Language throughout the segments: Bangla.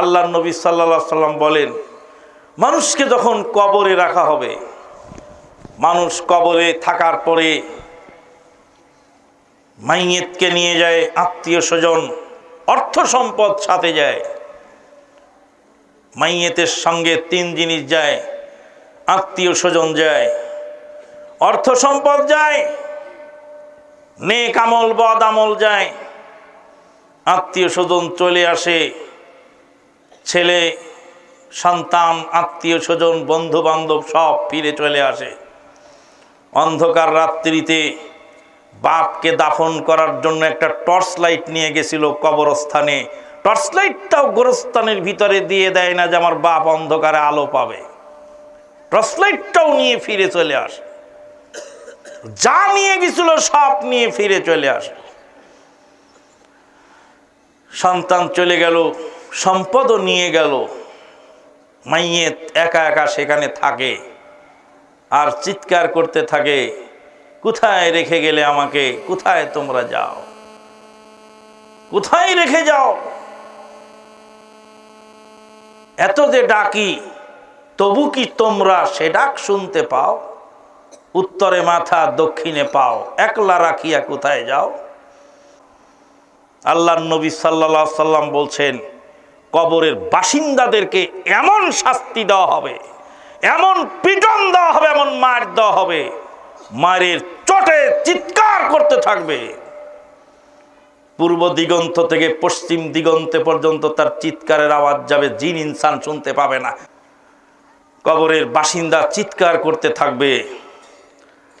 আল্লাহ নবী সাল্লা সাল্লাম বলেন, মানুষকে যখন কবরে রাখা হবে, মানুষ কবরে থাকার পরে মাইয়েতকে নিয়ে যায়, আত্মীয় স্বজন, অর্থ সম্পদ সাথে যায়। মাইয়েতের সঙ্গে তিন জিনিস যায়, আত্মীয় স্বজন যায়, অর্থ সম্পদ যায়, নেক আমল, বদ আমল যায়, আত্মীয় স্বজন চলে আসে। ছেলে, সন্তান, আত্মীয় স্বজন বন্ধু বান্ধব সব ফিরে চলে আসে। অন্ধকার রাত্রিতে বাপকে দাফন করার জন্য একটা টর্চ লাইট নিয়ে গেছিল কবরস্থানে। টর্চ লাইটটাও গোরস্থানের ভিতরে দিয়ে দেয় না যে আমার বাপ অন্ধকারে আলো পাবে। টর্চ লাইটটাও নিয়ে ফিরে চলে আসে। যা নিয়ে গেছিল সব নিয়ে ফিরে চলে আসে। সন্তান চলে গেল। সম্পদও নিয়ে গেল। মাইয়ে একা একা সেখানে থাকে আর চিৎকার করতে থাকে, কোথায় রেখে গেলে আমাকে? কোথায় তোমরা যাও? কোথায় রেখে যাও? এত যে ডাকি, তবু কি তোমরা সে ডাক শুনতে পাও? উত্তরে মাথা, দক্ষিণে পাও। একলা রাখিয়া কোথায় যাও? আল্লাহ নবী সাল্লা সাল্লাম বলছেন কবরের বাসিন্দাদেরকে এমন শাস্তি দেওয়া হবে, এমন পিটন দেওয়া হবে, এমন মার দেওয়া হবে মায়ের চটে চিৎকার করতে থাকবে। পূর্ব দিগন্ত থেকে পশ্চিম দিগন্তে পর্যন্ত তার চিৎকারের আওয়াজ যাবে, জিন ইনসান শুনতে পাবে না। কবরের বাসিন্দা চিৎকার করতে থাকবে।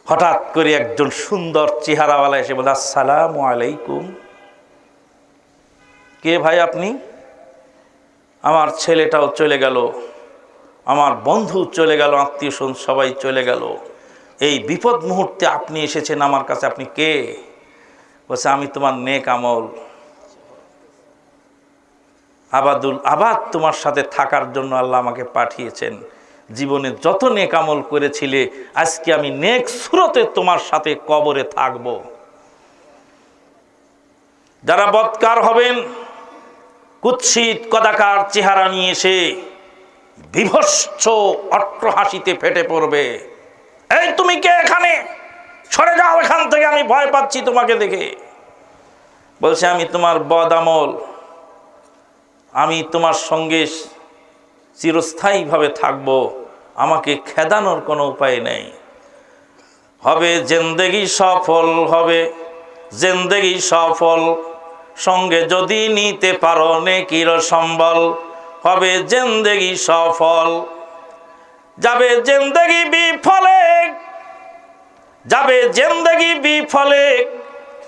হঠাৎ করে একজন সুন্দর চেহারাওয়ালা এসে বলে, আসসালামু আলাইকুম। কে ভাই আপনি? আমার ছেলেটাও চলে গেল। আমার বন্ধু চলে গেল, আত্মীয় স্বজন সবাই চলে গেল। এই বিপদ মুহূর্তে আপনি এসেছেন আমার কাছে, আপনি কে? বলছে, আমি তোমার নেক আমল। আবাদুল, আবাদ তোমার সাথে থাকার জন্য আল্লাহ আমাকে পাঠিয়েছেন। জীবনে যত নেক আমল করেছিলে, আজকে আমি নেক সুরতে তোমার সাথে কবরে থাকব। যারা বৎকার হবেন কুৎসিত কদাকার চেহারা নিয়ে এসে বিভৎস অট্টহাসিতে ফেটে পড়বে। এই তুমি কে এখানে? সরে যাও এখান থেকে, আমি ভয় পাচ্ছি তোমাকে দেখে। বলছে, আমি তোমার বদ আমল আমি তোমার সঙ্গে চিরস্থায়ীভাবে থাকব। আমাকে খেদানোর কোনো উপায় নেই। হবে, জেন্দেগি সফল হবে। জেন্দেগি সফল সঙ্গে যদি নিতে পারো নেকির সম্বল, হবে জেন্দেগি সফল। যাবে জেন্দেগি বিফলে, যাবে জেন্দেগি বিফলে,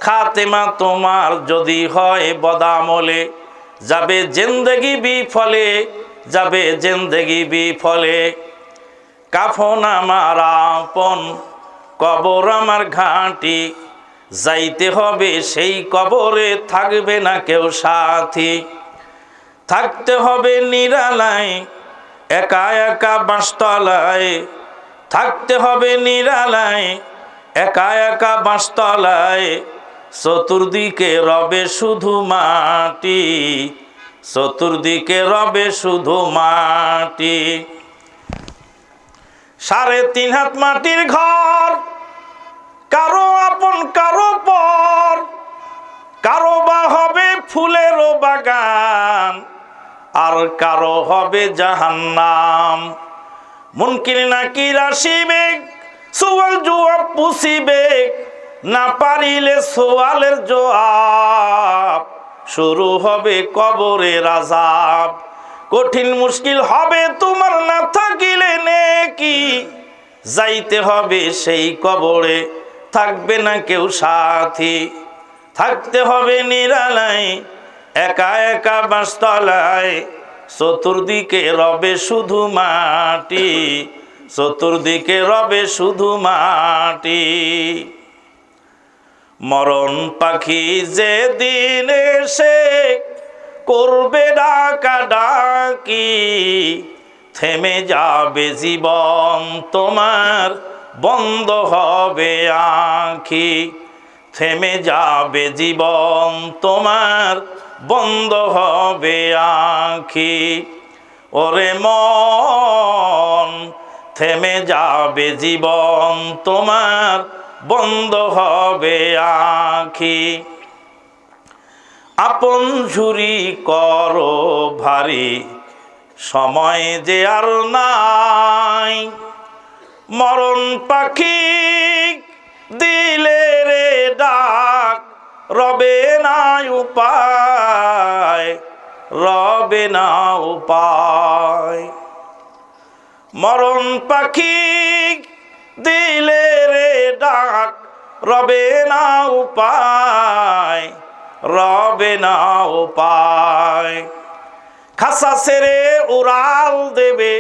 খাতেমা তোমার যদি হয় বদামলে। যাবে জেন্দেগি বিফলে, যাবে জেন্দেগি বিফলে। কাফন আমার আপন, কবর আমার ঘাঁটি যাইতে হবে সেই কবরে থাকবে না কেউ সাথী। থাকতে হবে নিরালায়, একা একা বাঁশতলায়। থাকতে হবে নিরালায়, একা একা বাঁশতলায়। চতুর্দিকে রবে শুধু মাটি, চতুর্দিকে রবে শুধু মাটি। সাড়ে তিন হাত মাটির ঘর, কারও আপন কারও ফুলেরও বাগান, আর কারও হবে জাহান্নাম। মুনকির নাকির আসিবে সোয়াল জবাব পুষিবে না পারিলে সোয়ালের জবাব শুরু হবে কবরে রাজাব কঠিন মুশকিল হবে তোমার, না থাকিলে নেকি। যাইতে হবে সেই কবরে, থাকবে না কেউ সাথী। থাকতে হবে নিরালায়, একা একা বাঁশতলায় চতুর্দিকে রবে শুধু মাটি, চতুর্দিকে রবে শুধু মাটি। মরণ পাখি যে দিন এসে করবে ডাকা ডাকি, থেমে যাবে জীবন তোমার, বন্ধ হবে আঁখি। থেমে যাবে জীবন তোমার, বন্ধ হবে আখি। ওরে মন, থেমে যাবে জীবন তোমার, বন্ধ হবে আখি। আপন ঝুরি করো ভারী, সময় যে আর নাই। মরণ পাখি ডাক, রবে না উপায়, রবে না উপায়। মরণ পাখি দিলে রে ডাক, রবে না উপায়, রবে না উপায়। খাসা সেরে উড়াল দেবে,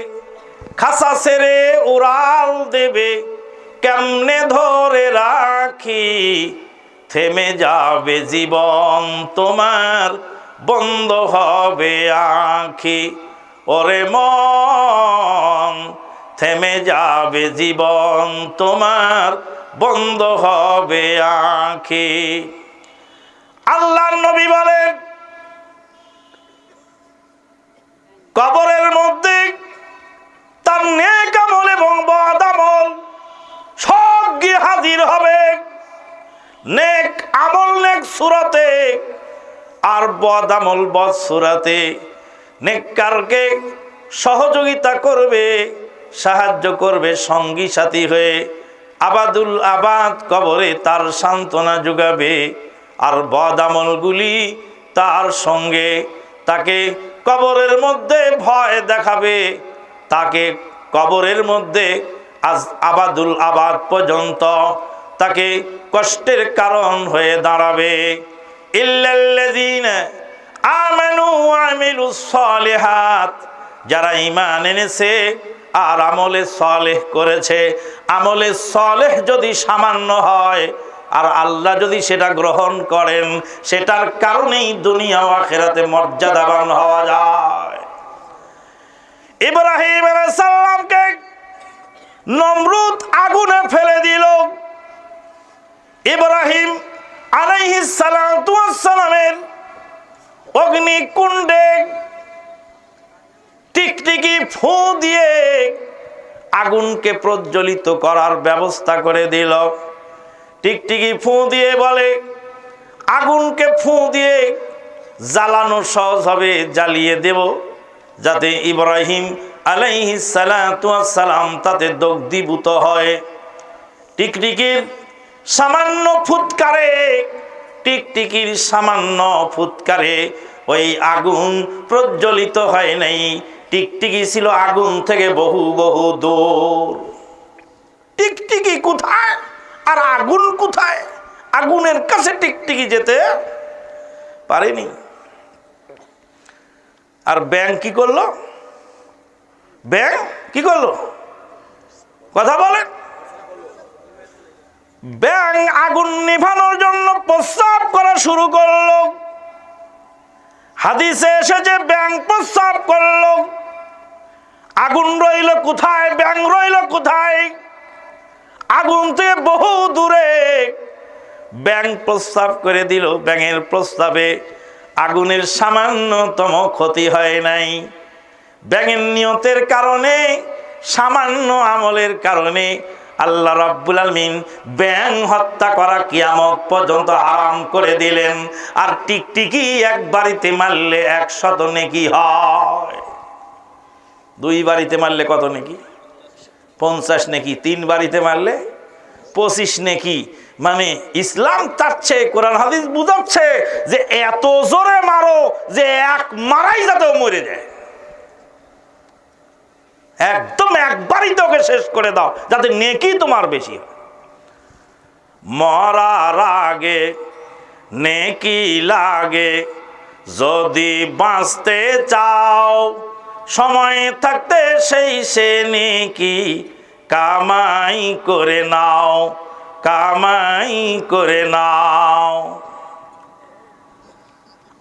খাসা সেরে উড়াল দেবে, কেমনে ধরে রাখি থেমে যাবে জীবন তোমার, বন্ধ হবে আখি। ওরে মন, থেমে যাবে জীবন তোমার, বন্ধ হবে আখি। আল্লাহর নবী বলেন, কবরের মধ্যে তার নেক আমল এবং বদ সব গিয়ে হাজির হবে। নেক আমল, নেক সুরাতে আর বদ আমল, বদ সুরাতে নেককারকে সহযোগিতা করবে, সাহায্য করবে, সঙ্গী সাথী হয়ে আবাদুল আবাদ কবরে তার সান্ত্বনা যোগাবে আর বদ আমলগুলি তার সঙ্গে তাকে কবরের মধ্যে ভয় দেখাবে, তাকে কবরের মধ্যে আজ আবাদুল আবাদ পর্যন্ত তাকে কষ্টের কারণ হয়ে দাঁড়াবে। যারা ঈমান এনেছে আর আমলে সলেহ করেছে। আমলে সলেহ যদি সামান্য হয়, আর আল্লাহ যদি সেটা গ্রহণ করেন, সেটার কারণেই দুনিয়া আখেরাতে মর্যাদাবান হওয়া যায়। ইব্রাহিম সাল্লামকে নমরুদ আগুনে ফেলে দিল। ইব্রাহিম আলাইহিস সালামের অগ্নিকুণ্ডে টিকটিকি ফু দিয়ে আগুনকে প্রজ্বলিত করার ব্যবস্থা করে দিল। টিকটিকি ফু দিয়ে বলে, আগুনকে ফু দিয়ে জ্বালানো সহজ হবে, জ্বালিয়ে দেব যাতে ইব্রাহিম আলাইহি সালাম তাতে দগ্ধীভূত হয়। টিকটিকির সামান্য ফুৎকারে টিকটিকির সামান্য ফুৎকারে ওই আগুন প্রজ্বলিত হয় নাই। টিকটিকি ছিল আগুন থেকে বহু বহু দূর। টিকটিকি কোথায়? আর আগুন কোথায়? আগুনের কাছে টিকটিকি যেতে পারেনি। আর ব্যাংক কি করল? ব্যাংক কি করল? কথা বলেন। ব্যাং আগুন নিভানোর জন্য প্রস্তাব করা শুরু করল। হাদিসে এসেছে, ব্যাং প্রস্তাব করল। আগুন রইল কোথায়? ব্যাং রইল কোথায়? আগুন থেকে বহু দূরে। ব্যাং প্রস্তাব করে দিল। ব্যাঙের প্রস্তাবে আগুনের সামান্যতম ক্ষতি হয় নাই। ব্যাঙের নিয়তের কারণে, সামান্য আমলের কারণে আল্লাহ রাব্বুল আলমিন ব্যাং হত্যা করা কিয়ামত পর্যন্ত আরাম করে দিলেন। আর টিকটিকি এক বাড়িতে মারলে একশত নেকি হয়। দুই বাড়িতে মারলে কত নেকি? পঞ্চাশ নেকি, তিন বাড়িতে মারলে পঁচিশ নেকি। মানে ইসলাম চাচ্ছে কোরআন, হাদিস বুঝাচ্ছে যে এত জোরে মারো যে এক মারাই যাতে মরে যায়। একদম একবারই তোকে শেষ করে দাও, যাতে নেকি তোমার বেশি হয়। মরার আগে নেকি লাগে, যদি বাঁচতে চাও, সময় থাকতে সেই সে নেকি কামাই করে নাও, কামাই করে নাও।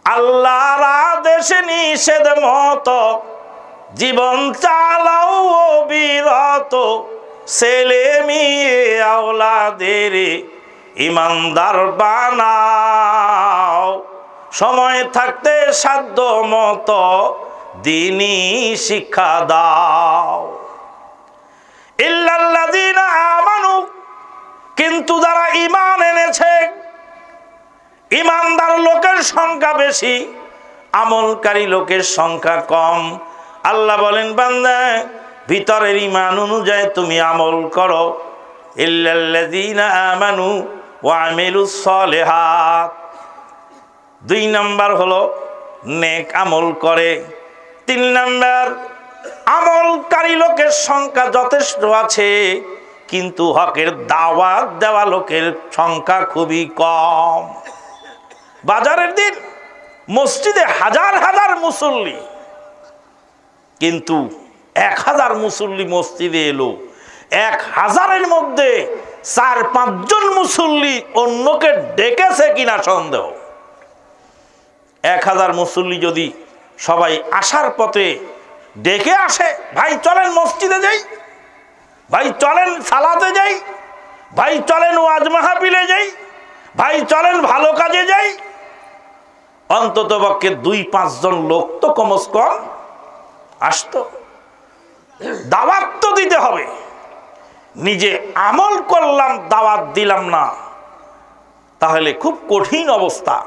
আল্লাহর আদেশে নিষেধ মতো জীবন চালাও বিরত ছেলে মেয়ে আওলাদের ইমানদার বানাও। সময় থাকতে সাধ্য মতো দিনই শিক্ষা দাও। ইল্লাল্লাযীনা কিন্তু যারা ঈমান এনেছে ইমানদার লোকের সংখ্যা বেশি, আমলকারী লোকের সংখ্যা কম। আল্লাহ বলেন, বান্দা, ভিতরের ইমান অনুযায়ী তুমি আমল করো। আমানু দুই নাম্বার হলো, নেক আমল করে। তিন নাম্বার, আমলকারী লোকের সংখ্যা যথেষ্ট আছে, কিন্তু হকের দাওয়াত দেওয়া লোকের সংখ্যা খুবই কম। বাজারের দিন, মসজিদে হাজার হাজার মুসল্লি কিন্তু এক হাজার মুসল্লি মসজিদে এলো। এক হাজারের মধ্যে চার, পাঁচজন মুসল্লি অন্যকে ডেকেছে কিনা সন্দেহ। এক হাজার মুসল্লি যদি সবাই আসার পথে ডেকে আসে, ভাই চলেন মসজিদে যাই, ভাই চলেন সালাতে যাই, ভাই চলেন ওয়াজ মাহাবিলে যাই, ভাই চলেন ভালো কাজে যাই অন্তত পক্ষে দুই, পাঁচজন লোক তো কমস কম আসতো। দাওয়াত তো দিতে হবে। নিজে আমল করলাম, দাওয়াত দিলাম না। তাহলে খুব কঠিন অবস্থা।